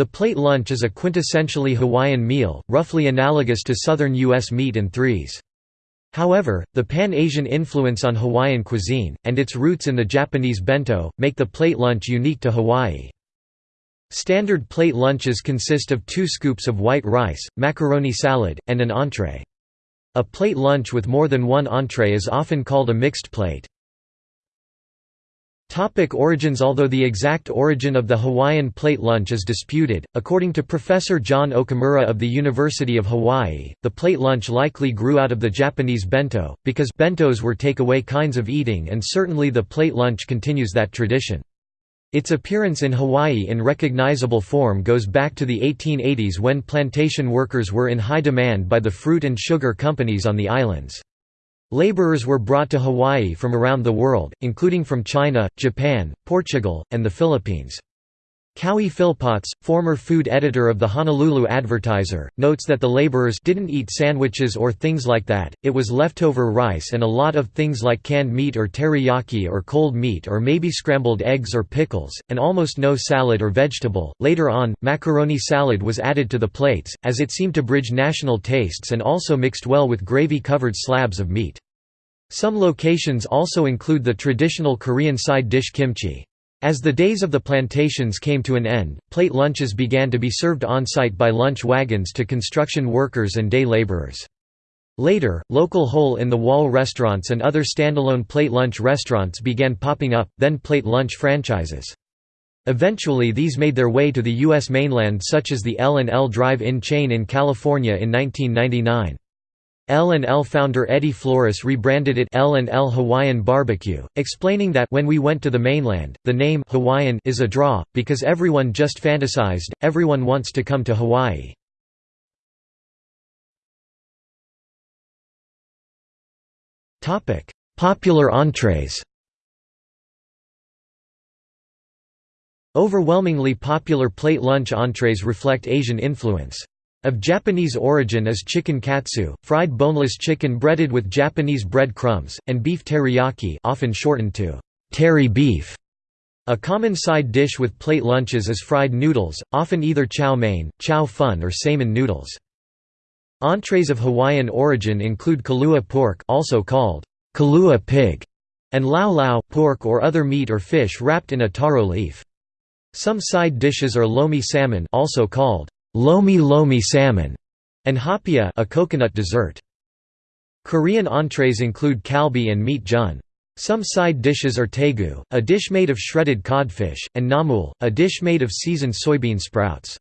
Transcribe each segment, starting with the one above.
The plate lunch is a quintessentially Hawaiian meal, roughly analogous to southern U.S. meat and threes. However, the Pan-Asian influence on Hawaiian cuisine, and its roots in the Japanese bento, make the plate lunch unique to Hawaii. Standard plate lunches consist of two scoops of white rice, macaroni salad, and an entree. A plate lunch with more than one entree is often called a mixed plate. Topic origins Although the exact origin of the Hawaiian plate lunch is disputed, according to Professor John Okamura of the University of Hawaii, the plate lunch likely grew out of the Japanese bento, because bentos were takeaway kinds of eating and certainly the plate lunch continues that tradition. Its appearance in Hawaii in recognizable form goes back to the 1880s when plantation workers were in high demand by the fruit and sugar companies on the islands. Laborers were brought to Hawaii from around the world, including from China, Japan, Portugal, and the Philippines. Kaui Philpotts, former food editor of the Honolulu Advertiser, notes that the laborers didn't eat sandwiches or things like that, it was leftover rice and a lot of things like canned meat or teriyaki or cold meat or maybe scrambled eggs or pickles, and almost no salad or vegetable. Later on, macaroni salad was added to the plates, as it seemed to bridge national tastes and also mixed well with gravy-covered slabs of meat. Some locations also include the traditional Korean side dish kimchi. As the days of the plantations came to an end, plate lunches began to be served on-site by lunch wagons to construction workers and day laborers. Later, local hole-in-the-wall restaurants and other standalone plate lunch restaurants began popping up, then plate lunch franchises. Eventually these made their way to the U.S. mainland such as the L&L Drive-In chain in California in 1999. L&L founder Eddie Flores rebranded it L&L Hawaiian Barbecue, explaining that when we went to the mainland, the name Hawaiian is a draw, because everyone just fantasized, everyone wants to come to Hawaii. Popular entrees Overwhelmingly popular plate lunch entrees reflect Asian influence. Of Japanese origin is chicken katsu, fried boneless chicken breaded with Japanese bread crumbs, and beef teriyaki often shortened to teri beef. A common side dish with plate lunches is fried noodles, often either chow mein, chow fun or saimin noodles. Entrees of Hawaiian origin include kalua pork also called kalua pig, and lau lau pork or other meat or fish wrapped in a taro leaf. Some side dishes are lomi salmon also called lomi lomi salmon, and haupia, a coconut dessert. Korean entrees include kalbi and meat jun. Some side dishes are taegu, a dish made of shredded codfish, and namul, a dish made of seasoned soybean sprouts.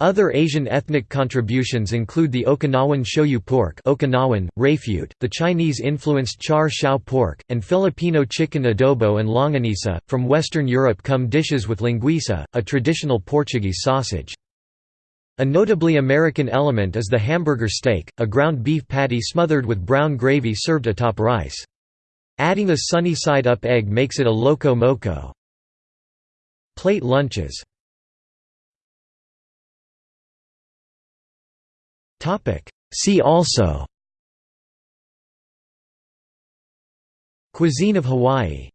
Other Asian ethnic contributions include the Okinawan shoyu pork Okinawan, rafute, the Chinese-influenced char siu pork, and Filipino chicken adobo and longanisa. From Western Europe come dishes with linguiça, a traditional Portuguese sausage. A notably American element is the hamburger steak, a ground beef patty smothered with brown gravy served atop rice. Adding a sunny side-up egg makes it a loco moco. Plate lunches See also Cuisine of Hawaii